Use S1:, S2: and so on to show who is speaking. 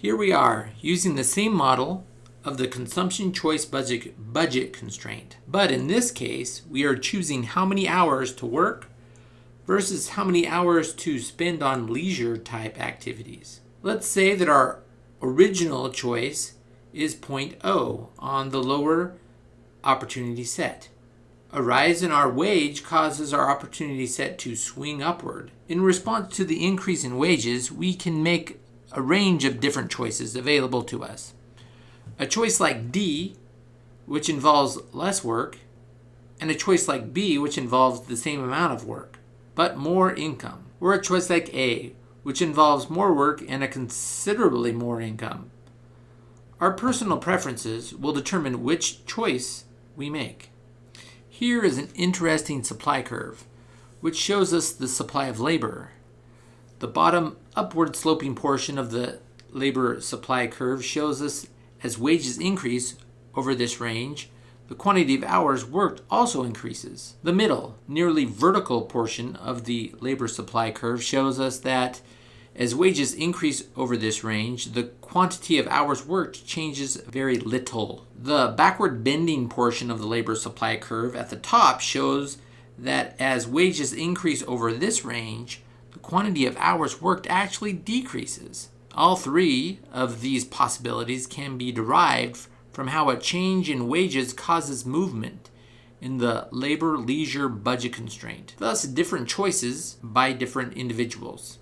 S1: Here we are using the same model of the consumption choice budget, budget constraint. But in this case, we are choosing how many hours to work versus how many hours to spend on leisure type activities. Let's say that our original choice is 0.0 on the lower opportunity set. A rise in our wage causes our opportunity set to swing upward. In response to the increase in wages, we can make a range of different choices available to us. A choice like D, which involves less work, and a choice like B, which involves the same amount of work, but more income. Or a choice like A, which involves more work and a considerably more income. Our personal preferences will determine which choice we make. Here is an interesting supply curve, which shows us the supply of labor. The bottom upward sloping portion of the labor supply curve shows us as wages increase over this range, the quantity of hours worked also increases. The middle, nearly vertical portion of the labor supply curve shows us that as wages increase over this range, the quantity of hours worked changes very little. The backward bending portion of the labor supply curve at the top shows that as wages increase over this range, the quantity of hours worked actually decreases. All three of these possibilities can be derived from how a change in wages causes movement in the labor leisure budget constraint, thus different choices by different individuals.